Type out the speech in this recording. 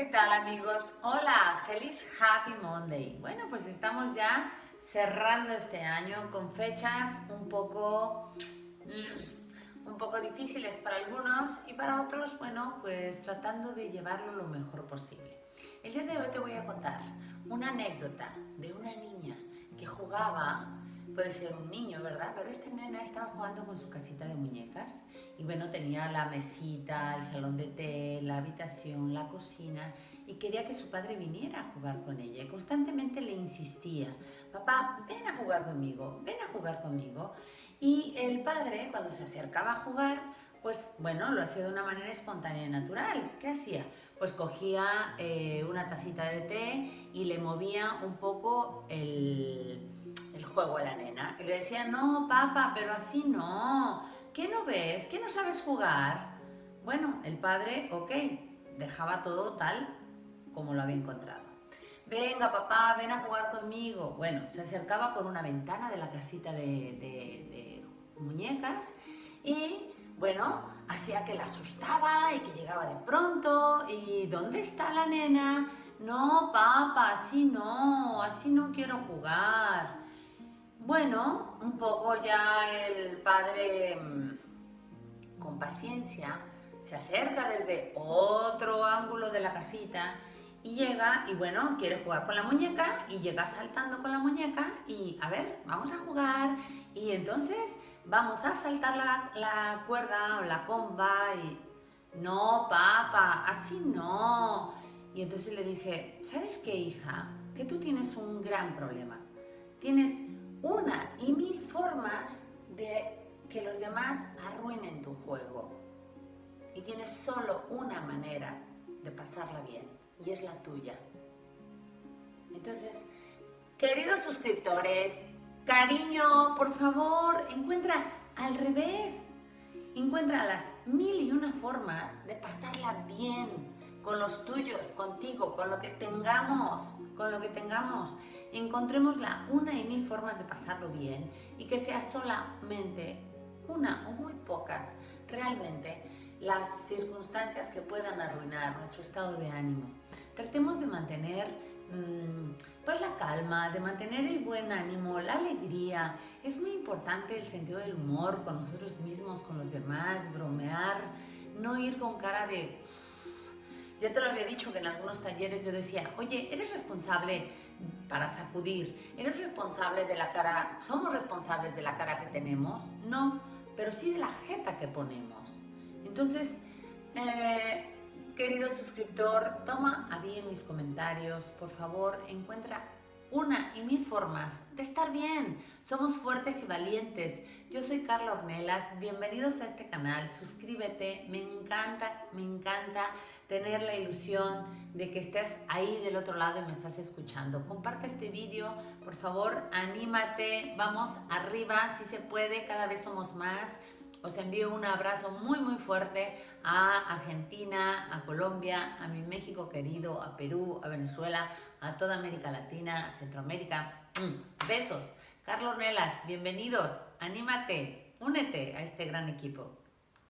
¿Qué tal amigos? Hola, feliz Happy Monday. Bueno, pues estamos ya cerrando este año con fechas un poco, mm, un poco difíciles para algunos y para otros, bueno, pues tratando de llevarlo lo mejor posible. El día de hoy te voy a contar una anécdota de una niña que jugaba puede ser un niño, ¿verdad? Pero esta nena estaba jugando con su casita de muñecas y bueno, tenía la mesita, el salón de té, la habitación, la cocina y quería que su padre viniera a jugar con ella y constantemente le insistía, papá, ven a jugar conmigo, ven a jugar conmigo. Y el padre, cuando se acercaba a jugar, pues bueno, lo hacía de una manera espontánea y natural. ¿Qué hacía? Pues cogía eh, una tacita de té y le movía un poco el, el juego a la nena. Y le decía, no, papá, pero así no. ¿Qué no ves? ¿Qué no sabes jugar? Bueno, el padre, ok, dejaba todo tal como lo había encontrado. Venga, papá, ven a jugar conmigo. Bueno, se acercaba por una ventana de la casita de, muñecas y, bueno, hacía que la asustaba y que llegaba de pronto. ¿Y dónde está la nena? No, papá, así no, así no quiero jugar. Bueno, un poco ya el padre mm, con paciencia se acerca desde otro ángulo de la casita y llega y bueno, quiere jugar con la muñeca y llega saltando con la muñeca y a ver, vamos a jugar y entonces vamos a saltar la, la cuerda o la comba y no, papá, así no. Y entonces le dice, ¿sabes qué, hija? Que tú tienes un gran problema. Tienes una y mil formas de que los demás arruinen tu juego. Y tienes solo una manera de pasarla bien, y es la tuya. Entonces, queridos suscriptores, cariño, por favor, encuentra al revés. Encuentra las mil y una formas de pasarla bien con los tuyos, contigo, con lo que tengamos, con lo que tengamos encontremos la una y mil formas de pasarlo bien y que sea solamente una o muy pocas realmente las circunstancias que puedan arruinar nuestro estado de ánimo. Tratemos de mantener mm, pues la calma, de mantener el buen ánimo, la alegría. Es muy importante el sentido del humor con nosotros mismos, con los demás, bromear, no ir con cara de ya te lo había dicho que en algunos talleres yo decía, oye, eres responsable para sacudir, eres responsable de la cara, somos responsables de la cara que tenemos, no, pero sí de la jeta que ponemos. Entonces, eh, querido suscriptor, toma a bien mis comentarios, por favor, encuentra una y mil formas de estar bien. Somos fuertes y valientes. Yo soy Carla Ornelas, bienvenidos a este canal, suscríbete, me encanta, me encanta tener la ilusión de que estés ahí del otro lado y me estás escuchando. Comparte este vídeo, por favor, anímate, vamos arriba, si se puede, cada vez somos más. Os envío un abrazo muy muy fuerte a Argentina, a Colombia, a mi México querido, a Perú, a Venezuela, a toda América Latina, a Centroamérica. Mm, besos. Carlos Nelas, bienvenidos. Anímate, únete a este gran equipo.